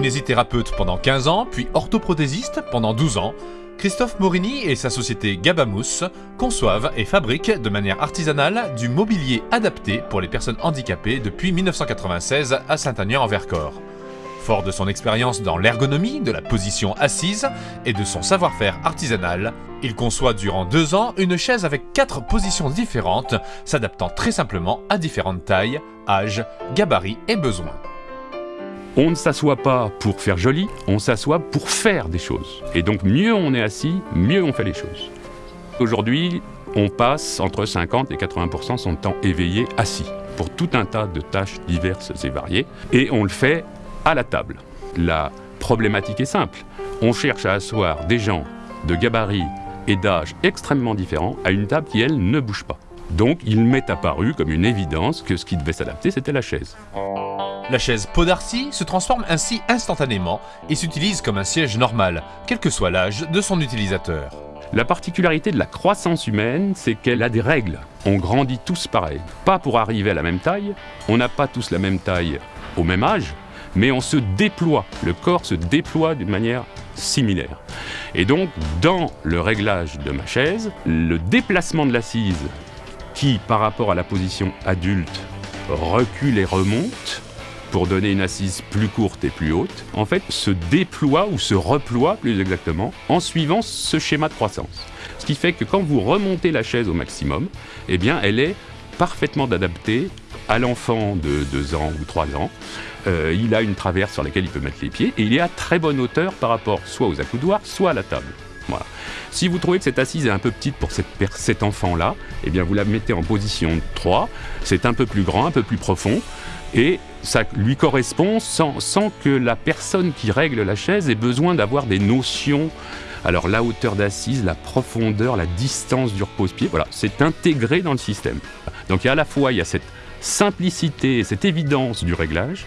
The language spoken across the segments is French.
Kinésithérapeute pendant 15 ans, puis orthoprothésiste pendant 12 ans, Christophe Morini et sa société Gabamous conçoivent et fabriquent de manière artisanale du mobilier adapté pour les personnes handicapées depuis 1996 à Saint-Agnan-en-Vercors. Fort de son expérience dans l'ergonomie, de la position assise et de son savoir-faire artisanal, il conçoit durant deux ans une chaise avec quatre positions différentes, s'adaptant très simplement à différentes tailles, âges, gabarits et besoins. On ne s'assoit pas pour faire joli, on s'assoit pour faire des choses. Et donc mieux on est assis, mieux on fait les choses. Aujourd'hui, on passe entre 50 et 80% son temps éveillé assis pour tout un tas de tâches diverses et variées. Et on le fait à la table. La problématique est simple. On cherche à asseoir des gens de gabarit et d'âge extrêmement différents à une table qui, elle, ne bouge pas. Donc il m'est apparu comme une évidence que ce qui devait s'adapter, c'était la chaise. La chaise Podarcy se transforme ainsi instantanément et s'utilise comme un siège normal, quel que soit l'âge de son utilisateur. La particularité de la croissance humaine, c'est qu'elle a des règles. On grandit tous pareil. Pas pour arriver à la même taille, on n'a pas tous la même taille au même âge, mais on se déploie, le corps se déploie d'une manière similaire. Et donc, dans le réglage de ma chaise, le déplacement de l'assise, qui par rapport à la position adulte recule et remonte, pour donner une assise plus courte et plus haute, en fait, se déploie ou se reploie plus exactement en suivant ce schéma de croissance. Ce qui fait que quand vous remontez la chaise au maximum, eh bien, elle est parfaitement adaptée à l'enfant de 2 ans ou 3 ans. Euh, il a une traverse sur laquelle il peut mettre les pieds et il est à très bonne hauteur par rapport soit aux accoudoirs, soit à la table. Si vous trouvez que cette assise est un peu petite pour cet enfant-là, eh bien vous la mettez en position 3, c'est un peu plus grand, un peu plus profond, et ça lui correspond sans, que la personne qui règle la chaise ait besoin d'avoir des notions. Alors la hauteur d'assise, la profondeur, la distance du repose-pied, voilà, c'est intégré dans le système. Donc à la fois il y a cette simplicité, cette évidence du réglage,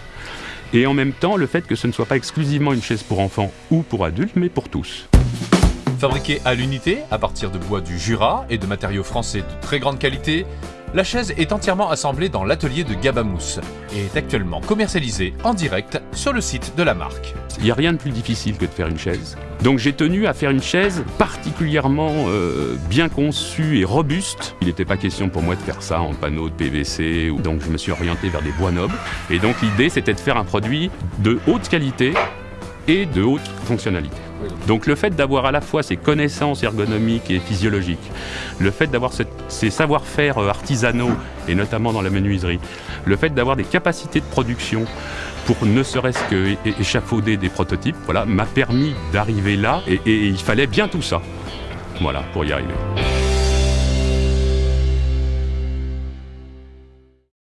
et en même temps le fait que ce ne soit pas exclusivement une chaise pour enfants ou pour adultes, mais pour tous. Fabriquée à l'unité, à partir de bois du Jura et de matériaux français de très grande qualité, la chaise est entièrement assemblée dans l'atelier de Gabamous et est actuellement commercialisée en direct sur le site de la marque. Il n'y a rien de plus difficile que de faire une chaise. Donc j'ai tenu à faire une chaise particulièrement euh, bien conçue et robuste. Il n'était pas question pour moi de faire ça en panneau de PVC, donc je me suis orienté vers des bois nobles. Et donc l'idée c'était de faire un produit de haute qualité et de haute fonctionnalité. Donc le fait d'avoir à la fois ces connaissances ergonomiques et physiologiques, le fait d'avoir ces savoir-faire euh, artisanaux, et notamment dans la menuiserie, le fait d'avoir des capacités de production pour ne serait-ce qu'échafauder des prototypes, voilà, m'a permis d'arriver là, et, et il fallait bien tout ça, voilà, pour y arriver.